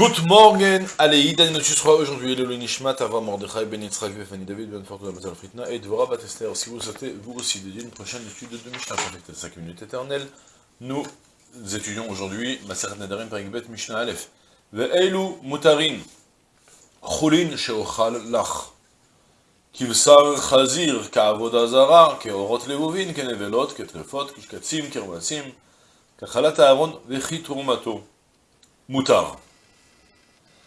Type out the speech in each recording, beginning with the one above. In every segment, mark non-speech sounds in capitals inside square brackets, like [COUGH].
Good morning, allez, Idan Notusra, aujourd'hui, le Nishmat, Ava Mordechai, Ben Yitzhak, Fanny David, Ben Fortuna, Mazal Fritna, et Dvorah Batester. Si vous souhaitez, vous aussi, dédier une prochaine étude de Mishnah, connectée à 5 minutes éternelles, nous étudions aujourd'hui Maseret Nedarim, Parikbet, Mishnah Aleph. Ve'eilu mutarin, chulin sheochal lach. כבשר חזיר כעבודה זרה, כאורות לבובין, כנבלות, כטרפות, כשקצים, כרבצים, כחלת הארון וכי תרומתו. מותר.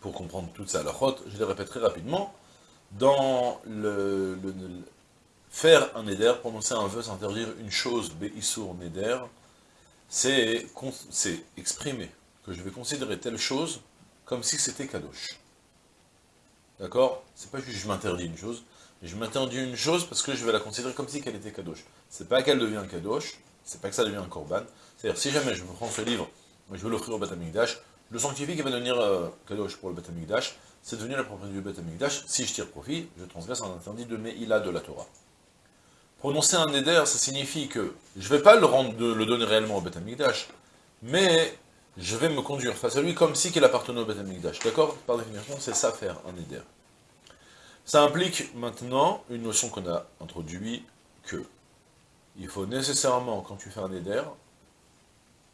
pour comprendre toute ça, la chôte, je les répéterai rapidement. Dans le, le, faire un neder, prononcer un vœu, s'interdire une chose, beissour neder, c'est exprimer que je vais considérer telle chose comme si c'était kadosh. D'accord? C'est pas juste je m'interdis une chose, je m'interdis une chose parce que je vais la considérer comme si qu'elle était kadosh. C'est pas qu'elle devient kadosh, c'est pas que ça devient un korban. C'est-à-dire, si jamais je prends ce livre, je veux l'offrir au Batamikdash, le sanctifié qui va devenir euh, Kadosh pour le Beth c'est devenu la propriété du Beth Amikdash. Si je tire profit, je transgresse un interdit de Meïla de la Torah. Prononcer un éder, ça signifie que je ne vais pas le, rendre, le donner réellement au Beth Amikdash, mais je vais me conduire face à lui comme si qu'il appartenait au Beth Amikdash. D'accord? Par définition, c'est ça faire un éder. Ça implique maintenant une notion qu'on a introduite, que il faut nécessairement, quand tu fais un éder,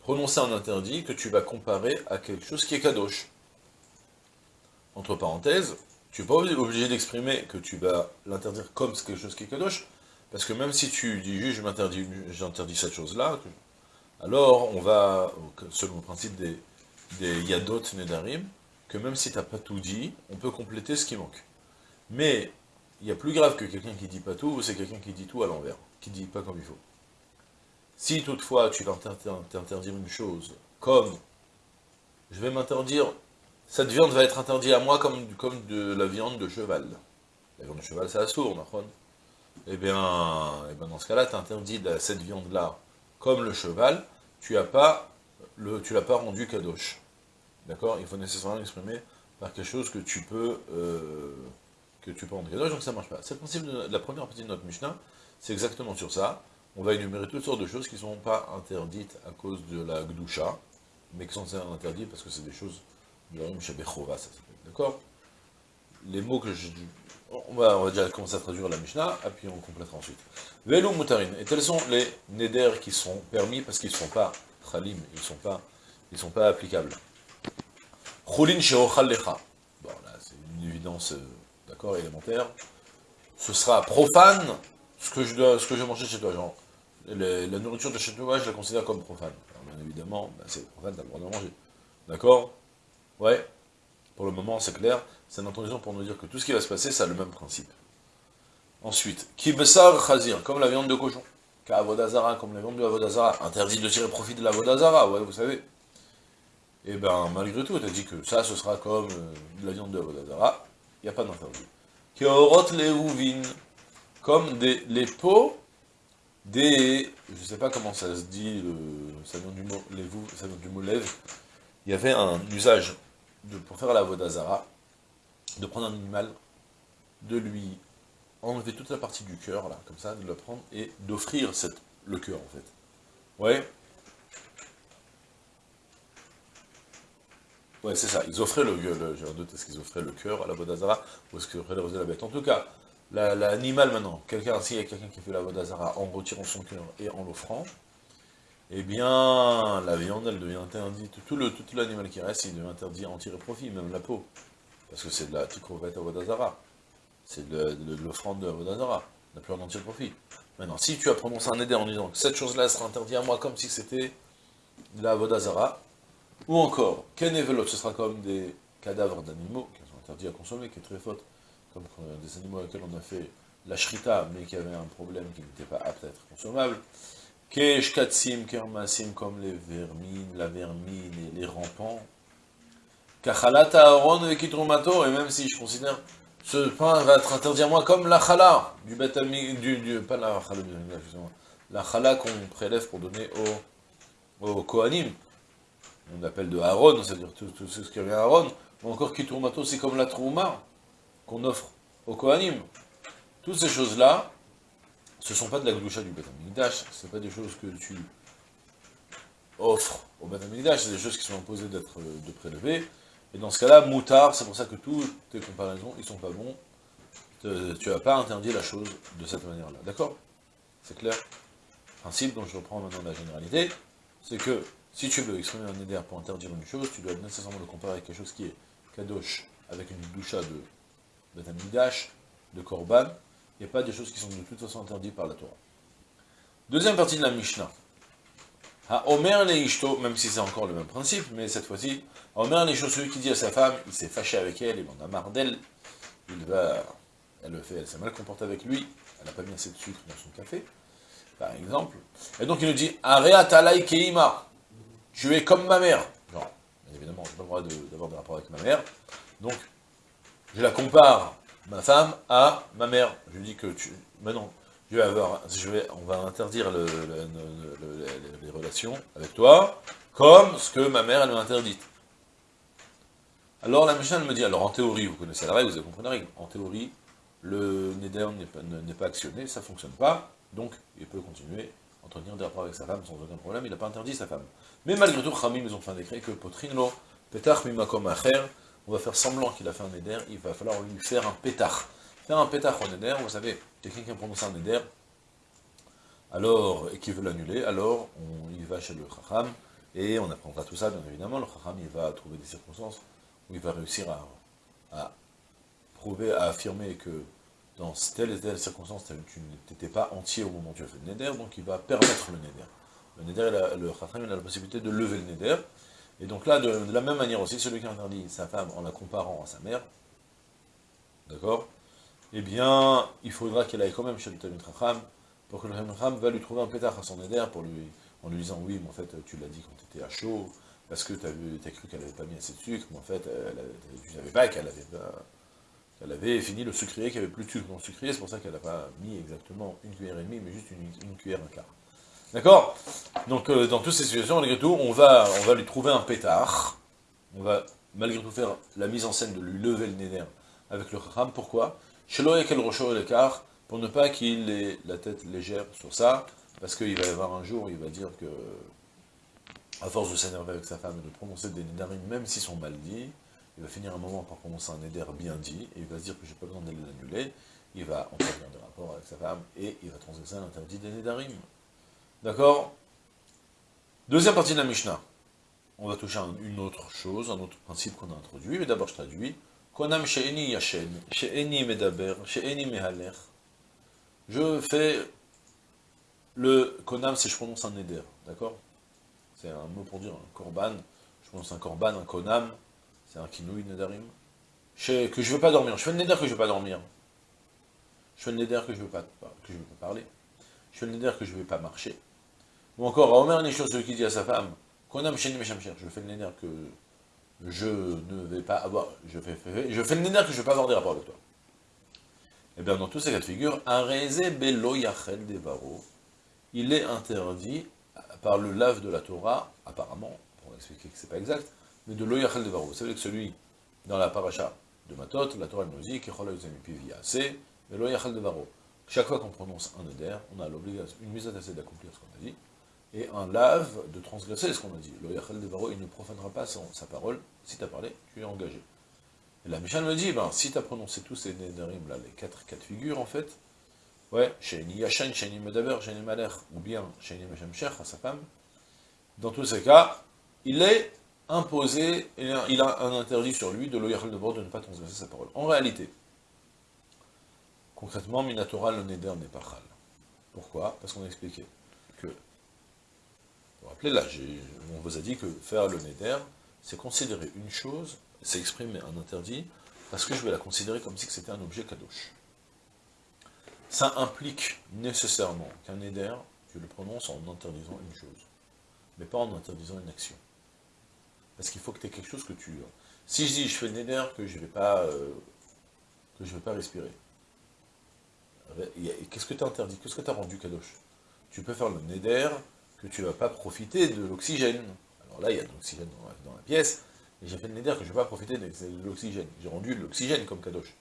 prononcer un interdit que tu vas comparer à quelque chose qui est kadosh. Entre parenthèses, tu n'es pas obligé d'exprimer que tu vas l'interdire comme quelque chose qui est kadosh, parce que même si tu dis juste j'interdis cette chose-là, alors on va, selon le principe des, yadot nedarim, que même si tu n'as pas tout dit, on peut compléter ce qui manque. Mais il y a plus grave que quelqu'un qui dit pas tout, c'est quelqu'un qui dit tout à l'envers, qui dit pas comme il faut. Si toutefois tu vas t'interdire une chose, comme je vais m'interdire, cette viande va être interdite à moi comme, de la viande de cheval. La viande de cheval, c'est assourd, sourd, Eh bien, eh bien, dans ce cas-là, tu interdis cette viande-là comme le cheval, tu n'as pas, le, tu pas rendu kadosh. D'accord? Il faut nécessairement l'exprimer par quelque chose que tu peux, euh, que tu peux rendre kadosh, donc ça ne marche pas. C'est le principe de la première partie de notre Mishnah, c'est exactement sur ça on va énumérer toutes sortes de choses qui ne sont pas interdites à cause de la Gdusha, mais qui sont interdites parce que c'est des choses de la ça. D'accord? Les mots que je... On va, déjà commencer à traduire la Mishnah, et puis on complétera ensuite. Velo mutarin. Et tels sont les neder qui sont permis parce qu'ils ne sont pas chalim, ils ne sont pas, applicables. Chulin sheochal lecha. Bon, là, c'est une évidence, euh, d'accord, élémentaire. Ce sera profane ce que je dois, ce que je vais manger chez toi, genre la nourriture de chez je la considère comme profane. bien évidemment, ben, c'est profane, t'as le droit de manger. D'accord? Ouais Pour le moment, c'est clair. C'est une introduction pour nous dire que tout ce qui va se passer, ça a le même principe. Ensuite, kibesar chazir, comme la viande de cochon. Ka'avodazara, comme la viande de avodazara. Interdit de tirer profit de l'avodazara, ouais, vous savez. Et eh ben, malgré tout, tu as dit que ça, ce sera comme euh, de la viande de avodazara. Il n'y a pas d'interdit. Keorot leuvin, comme des, les peaux des, je ne sais pas comment ça se dit, le, ça vient du mot, les ça vient du mot lève, il y avait un usage pour faire la vodazara, de prendre un animal, de lui enlever toute la partie du cœur, là, comme ça, de le prendre, et d'offrir le cœur, en fait. Ouais. Ouais, c'est ça, ils offraient le, le j'ai un doute, est-ce qu'ils offraient le cœur à la vodazara, ou est-ce qu'ils offraient la bête En tout cas, l'animal maintenant, quelqu'un, s'il y a quelqu'un qui fait la vodazara en retirant son cœur et en l'offrant, eh bien, la viande, elle devient interdite. Tout l'animal qui reste, il devient interdit à en tirer profit, même la peau. Parce que c'est de la tikrovet à vodazara. C'est de, l'offrande de vodazara. On n'a plus en tirer profit. Maintenant, si tu as prononcé un éder en disant que cette chose-là sera interdite à moi comme si c'était de la vodazara, ou encore, ken ce sera comme des cadavres d'animaux qui sont interdits à consommer, qui est très faute comme des animaux avec lesquels on a fait la shrita, mais qui avaient un problème qui n'était pas apte à être consommable. Kesh, katsim, kermasim, comme les vermines, la vermine et les rampants. Kachalata Aaron et Kitrumato, et même si je considère ce pain va être interdit à moi comme la chala du betami, du, du, pas la chala, la chala qu'on prélève pour donner au, au Kohanim. On appelle de Aaron, c'est-à-dire tout, tout, ce qui vient à Aaron, ou encore Kitrumato, c'est comme la trouma qu'on offre au Kohanim. Toutes ces choses-là, ce ne sont pas de la gloucha du Betamikdash, ce pas des choses que tu offres au Betamikdash, c'est des choses qui sont imposées d'être de prélever, et dans ce cas-là, moutard, c'est pour ça que toutes tes comparaisons, ils sont pas bons. Tu n'as pas interdit la chose de cette manière-là. D'accord? C'est clair? Principe dont je reprends maintenant la généralité, c'est que si tu veux exprimer un éder pour interdire une chose, tu dois nécessairement le comparer avec quelque chose qui est kadosh, avec une doucha de betamidash, de korban, il n'y a pas des choses qui sont de toute façon interdites par la Torah. Deuxième partie de la Mishnah. Ha Omer Ishto, même si c'est encore le même principe, mais cette fois-ci, Omer les celui qui dit à sa femme, il s'est fâché avec elle, il en a marre d'elle, va, elle le fait, elle s'est mal comportée avec lui, elle n'a pas mis assez de sucre dans son café, par exemple. Et donc il nous dit, Area talai keima, tu es comme ma mère. Non, évidemment, je n'ai pas le droit d'avoir des rapports avec ma mère. Donc, je la compare, ma femme, à ma mère. Je lui dis que tu... Mais non, je vais on va interdire les relations avec toi, comme ce que ma mère, elle m'a interdite. Alors la Mishnah me dit, alors en théorie, vous connaissez la règle, vous avez compris la règle, en théorie, le Neder n'est pas, actionné, ça ne fonctionne pas, donc il peut continuer à entretenir des rapports avec sa femme sans aucun problème, il n'a pas interdit sa femme. Mais malgré tout, Khamim, ils ont fait un décret que Potrino, Petach Mimakom Acher, on va faire semblant qu'il a fait un Neder, il va falloir lui faire un pétard. Faire un pétard au Neder, vous savez, quelqu'un qui a prononcé un Neder, alors, et qui veut l'annuler, alors on y va chez le Chacham, et on apprendra tout ça, bien évidemment, le Chacham, il va trouver des circonstances où il va réussir à, prouver, à affirmer que dans telle et telle circonstance, tu n'étais pas entier au moment où tu as fait le Neder, donc il va permettre le Neder. Le Neder, le Chacham, il a la possibilité de lever le Neder, et donc là, de, la même manière aussi, celui qui interdit sa femme en la comparant à sa mère, d'accord Eh bien, il faudra qu'elle aille quand même chez le Talmud Chacham, pour que le Talmud va lui trouver un pétard à son lui, en lui disant, oui, mais en fait, tu l'as dit quand tu étais à chaud, parce que tu as, cru qu'elle n'avait pas mis assez de sucre, mais en fait, tu ne savais pas qu'elle avait, avait fini le sucrier, qu'il n'y avait plus de sucre dans le sucrier, c'est pour ça qu'elle n'a pas mis exactement une cuillère et demie, mais juste une, cuillère un quart. D'accord? Donc, euh, dans toutes ces situations, malgré tout, on va, on va lui trouver un pétard, on va malgré tout faire la mise en scène de lui lever le nez avec le chacham. Pourquoi? Pour ne pas qu'il ait la tête légère sur ça, parce qu'il va y avoir un jour, il va dire que à force de s'énerver avec sa femme et de prononcer des nédarim, même s'ils sont mal dits, il va finir un moment par prononcer un néder bien dit, et il va se dire que j'ai pas besoin d'aller l'annuler, il va entretenir des rapports avec sa femme, et il va transgresser l'interdit des nédarim. D'accord? Deuxième partie de la Mishnah. On va toucher à une autre chose, un autre principe qu'on a introduit, mais d'abord je traduis. Konam she'eni yashen, she'eni medaber, she'eni. Je fais le konam, c'est je prononce un néder, d'accord? C'est un mot pour dire un korban, je pense un korban, un konam, c'est un kinouï nedarim, que je veux pas dormir, je fais le neder que je ne veux pas dormir, je fais le neder que je ne veux pas parler, je fais le neder que je ne veux pas marcher, ou encore, à Omer choses celui qui dit à sa femme, konam je fais le neder que je ne vais pas avoir, je fais, le neder que je ne veux pas avoir des rapports avec toi. Et eh bien dans tous ces cas de figure, areze belo yachel devaro, il est interdit par le lave de la Torah, apparemment, pour expliquer que c'est pas exact, mais de l'oyachel de Varo. Vous savez que celui, dans la paracha de Matot, la Torah nous dit, c'est mais l'oyachel de Varo. Chaque fois qu'on prononce un éder, on a l'obligation, une mise à d'accomplir ce qu'on a dit, et un lave de transgresser ce qu'on a dit. L'oyachel de Varo, il ne profanera pas sa parole, si tu as parlé, tu es engagé. Et la Mishnah me dit, ben, si tu as prononcé tous ces néderim, là, les quatre cas de figure, en fait, Ouais, Sheni Yashan, Sheni Medaber, Sheni Malech, ou bien Sheni Meshem à sa femme. Dans tous ces cas, il est imposé, il a un interdit sur lui de l'oyachel de bord de ne pas transgresser sa parole. En réalité, concrètement, Minatora, le Neder n'est pas chal. Pourquoi? Parce qu'on a expliqué vous rappelez là, on vous a dit que faire le Neder, c'est considérer une chose, c'est exprimer un interdit, parce que je vais la considérer comme si c'était un objet kadosh ça implique nécessairement qu'un éder, tu le prononces en interdisant une chose, mais pas en interdisant une action. Parce qu'il faut que tu aies quelque chose que tu... Si je dis, je fais le neder que je ne vais pas... euh, que je vais pas respirer. Qu'est-ce que tu as interdit? Qu'est-ce que tu as rendu Kadosh? Tu peux faire le neder que tu ne vas pas profiter de l'oxygène. Alors là, il y a de l'oxygène dans, la- pièce, et j'ai fait le neder que je ne vais pas profiter de l'oxygène. J'ai rendu l'oxygène comme Kadosh.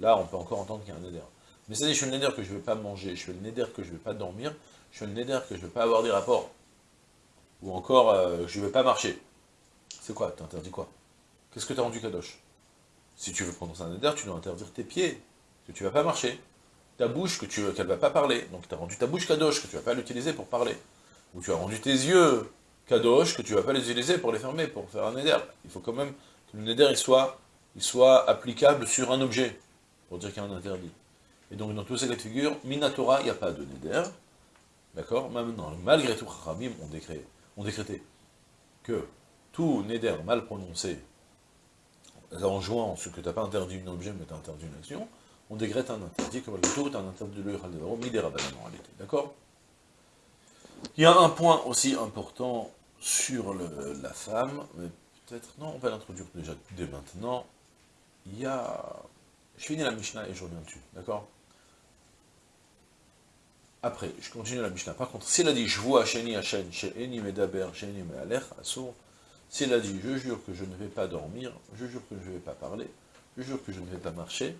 Là, on peut encore entendre qu'il y a un neder. Mais c'est-à-dire, je fais le neder que je ne vais pas manger, je fais le neder que je ne vais pas dormir, je fais le neder que je ne vais pas avoir des rapports, ou encore, euh, je ne vais pas marcher. C'est quoi? Tu interdis quoi? Qu'est-ce que tu as rendu Kadosh? Si tu veux prononcer un neder, tu dois interdire tes pieds, que tu ne vas pas marcher. Ta bouche, que tu qu'elle ne va pas parler. Donc tu as rendu ta bouche Kadosh, que tu ne vas pas l'utiliser pour parler. Ou tu as rendu tes yeux Kadosh, que tu ne vas pas les utiliser pour les fermer, pour faire un neder. Il faut quand même que le neder il soit, il soit applicable sur un objet, pour dire qu'il y a un interdit. Et donc dans tous ces cas de figure, Minatora, il n'y a pas de neder. D'accord? Maintenant, malgré tout, Khamim ont, décrété, ont décrété que tout neder mal prononcé, en jouant ce que tu n'as pas interdit un objet, mais tu as interdit une action, on décrète un interdit, que malgré tout, as un interdit de l'Eural de en réalité. D'accord? Il y a un point aussi important sur la femme, mais peut-être, non, on va l'introduire déjà dès maintenant. Il y a... Je finis la Mishnah et je reviens dessus, d'accord? Après, je continue la Mishnah. Par contre, s'il a dit, je vois Sheni Hashem, She'eni Medaber, She'eni Me'alech, Assour, s'il a dit, je jure que je ne vais pas dormir, je jure que je ne vais pas parler, je jure que je ne vais pas marcher,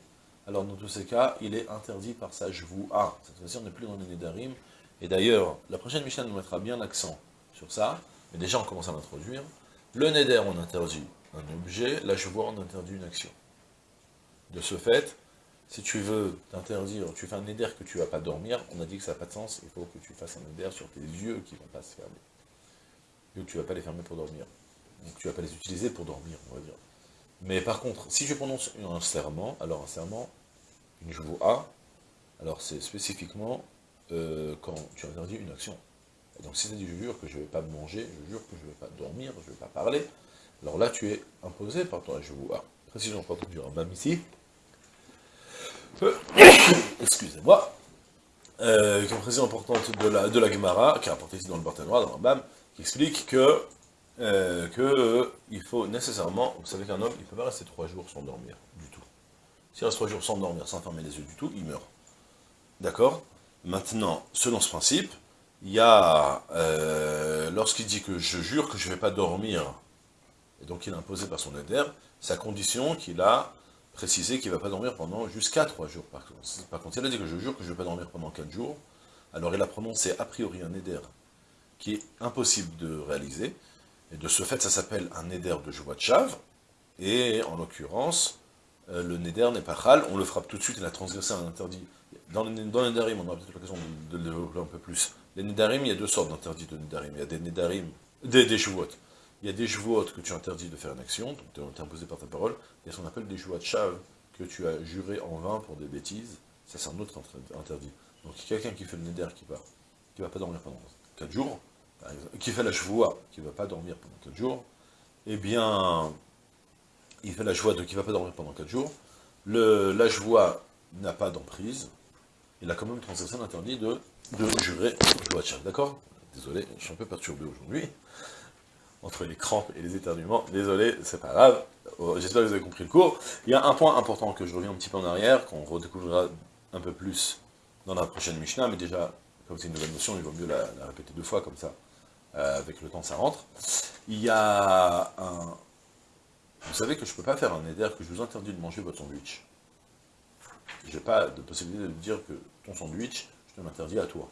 alors dans tous ces cas, il est interdit par sa ah, Cette fois-ci, on n'est plus dans les Nédarim. Et d'ailleurs, la prochaine Mishnah nous mettra bien l'accent sur ça, mais déjà on commence à l'introduire. Le Neder, on interdit un objet, la vois, on interdit une action. De ce fait, si tu veux t'interdire, tu fais un Neder que tu ne vas pas dormir, on a dit que ça n'a pas de sens, il faut que tu fasses un Neder sur tes yeux qui ne vont pas se fermer. Que tu ne vas pas les fermer pour dormir. Donc tu ne vas pas les utiliser pour dormir, on va dire. Mais par contre, si je prononce un serment, alors un serment, une A, alors c'est spécifiquement euh, quand tu interdis une action. Donc si tu dis je jure que je ne vais pas manger, je jure que je ne vais pas dormir, je ne vais pas parler, alors là tu es imposé par ton A. Précision importante du Rambam ici. [COUGHS] Excusez-moi. Euh, une précision importante de la, de la Gemara, qui est rapportée ici dans le Barthénois, dans le Rambam, qui explique que euh, que il faut nécessairement, vous savez qu'un homme, il ne peut pas rester trois jours sans dormir, du tout. S'il reste trois jours sans dormir, sans fermer les yeux du tout, il meurt. D'accord? Maintenant, selon ce principe, il y a, euh, lorsqu'il dit que je jure que je ne vais pas dormir, et donc il est imposé par son éder, sa condition qu'il a précisé qu'il ne va pas dormir pendant jusqu'à trois jours. Par contre, il a dit que je jure que je ne vais pas dormir pendant quatre jours, alors il a prononcé a priori un éder qui est impossible de réaliser, et de ce fait, ça s'appelle un neder de joie de chave, et en l'occurrence, euh, le neder n'est pas chal, on le frappe tout de suite, il a transgressé un interdit. Dans, les, dans les nedarim, on aura peut-être l'occasion de, le développer un peu plus. Les nedarim, il y a deux sortes d'interdits de nedarim. Il y a des nedarim, des, des Il y a des chevaux que tu interdis de faire une action, donc tu es imposé par ta parole, et ce qu'on appelle des de chave, que tu as juré en vain pour des bêtises, ça c'est un autre interdit. Donc quelqu'un qui fait le neder qui qui va pas dormir pendant 4 jours, qui fait la chevoie, qui ne va pas dormir pendant 4 jours, eh bien, il fait la joie de qui ne va pas dormir pendant 4 jours, le, la joie n'a pas d'emprise, il a quand même transgressé l'interdit de, de jurer de d'accord? Désolé, je suis un peu perturbé aujourd'hui, entre les crampes et les éternuements, désolé, c'est pas grave, oh, j'espère que vous avez compris le cours. Il y a un point important que je reviens un petit peu en arrière, qu'on redécouvrira un peu plus dans la prochaine Mishnah, mais déjà, comme c'est une nouvelle notion, il vaut mieux la, la répéter deux fois, comme ça, euh, avec le temps ça rentre. Il y a un... Vous savez que je ne peux pas faire un éder que je vous interdis de manger votre sandwich. Je n'ai pas de possibilité de dire que ton sandwich, je te l'interdis à toi.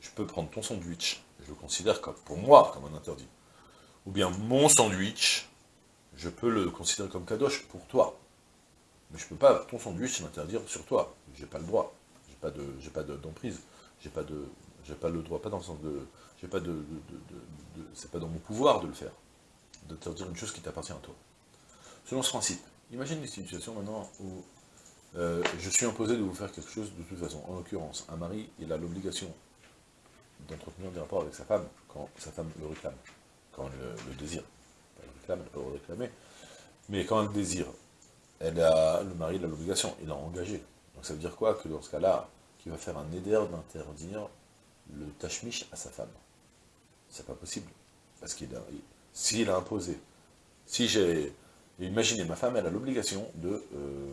Je peux prendre ton sandwich, je le considère comme, pour moi comme un interdit. Ou bien mon sandwich, je peux le considérer comme kadosh pour toi. Mais je ne peux pas ton sandwich l'interdire sur toi. J'ai pas le droit. J'ai pas de, j'ai pas d'emprise. J'ai pas de, j'ai pas le droit, pas dans le sens de, j'ai pas de, de, c'est pas dans mon pouvoir de le faire, de te dire une chose qui t'appartient à toi. Selon ce principe, imagine une situation maintenant où euh, je suis imposé de vous faire quelque chose de toute façon. En l'occurrence, un mari, il a l'obligation d'entretenir des rapports avec sa femme quand sa femme le réclame, quand elle le, désire. Elle le réclame, elle peut le réclamer. Mais quand elle désire, elle a, le mari a l'obligation, il a engagé. Donc ça veut dire quoi? Que dans ce cas-là, qu'il va faire un éder d'interdire le tachmish à sa femme. C'est pas possible. Parce qu'il s'il a imposé, si j'ai... Imaginez, ma femme, elle a l'obligation de, euh,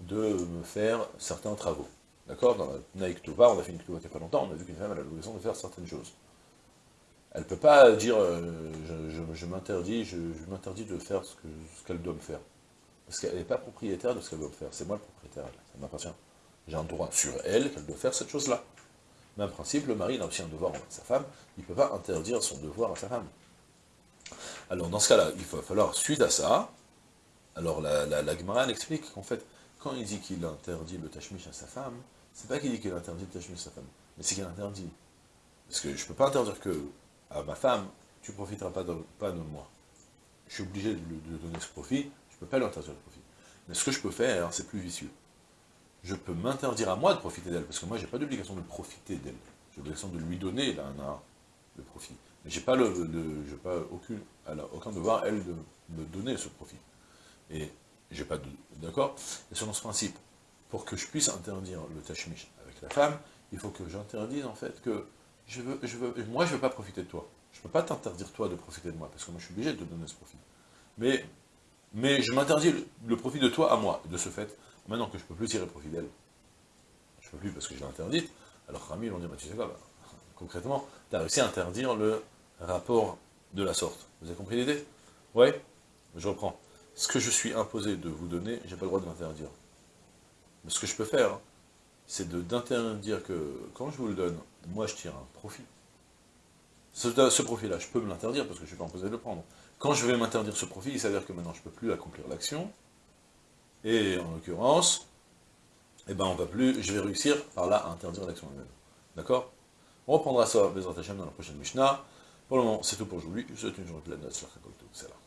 de me faire certains travaux. D'accord? Dans la Naïk Tova, on a fait une Tova il n'y a pas longtemps, on a vu qu'une femme a l'obligation de faire certaines choses. Elle ne peut pas dire euh, je, m'interdis je, m'interdis de faire ce qu'elle doit me faire. Parce qu'elle n'est pas propriétaire de ce qu'elle doit me faire. C'est moi le propriétaire, ça m'appartient. J'ai un droit sur elle qu'elle doit faire cette chose-là. Même principe, le mari a aussi un devoir envers sa femme, il ne peut pas interdire son devoir à sa femme. Alors dans ce cas-là, il va falloir, suite à ça, alors la, la, la explique qu'en fait, quand il dit qu'il interdit le tachmish à sa femme, c'est pas qu'il dit qu'il interdit le tachmish à sa femme, mais c'est qu'il interdit. Parce que je peux pas interdire que à ma femme, tu profiteras pas de, moi. Je suis obligé de donner ce profit, je peux pas lui interdire le profit. Mais ce que je peux faire, c'est plus vicieux je peux m'interdire à moi de profiter d'elle, parce que moi, j'ai pas d'obligation de profiter d'elle. J'ai l'obligation de lui donner, là, le profit. Mais j'ai pas, le, pas aucune, elle a aucun devoir, elle, de me donner ce profit. Et j'ai pas de... D'accord? Et selon ce principe, pour que je puisse interdire le tachmish avec la femme, il faut que j'interdise, en fait, que je veux, je veux, moi, je veux pas profiter de toi. Je peux pas t'interdire, toi, de profiter de moi, parce que moi, je suis obligé de te donner ce profit. Mais, mais je m'interdis le, profit de toi à moi. de ce fait, Maintenant que je ne peux plus tirer profit d'elle, je ne peux plus parce que je l'ai interdite, alors Rami, on dit, bah, tu sais quoi, bah, concrètement, tu as réussi à interdire le rapport de la sorte. Vous avez compris l'idée? Ouais? Je reprends. Ce que je suis imposé de vous donner, j'ai pas le droit de l'interdire. Mais ce que je peux faire, c'est d'interdire que, quand je vous le donne, moi je tire un profit. Ce, profit-là, je peux me l'interdire parce que je ne suis pas imposé de le prendre. Quand je vais m'interdire ce profit, il s'avère que maintenant je ne peux plus accomplir l'action, et en l'occurrence, eh ben on va plus, je vais réussir par là à interdire l'action humaine. D'accord? On reprendra ça, les dans la prochaine Mishnah. Pour le moment, c'est tout pour aujourd'hui. Je vous souhaite une journée pleine de Salam.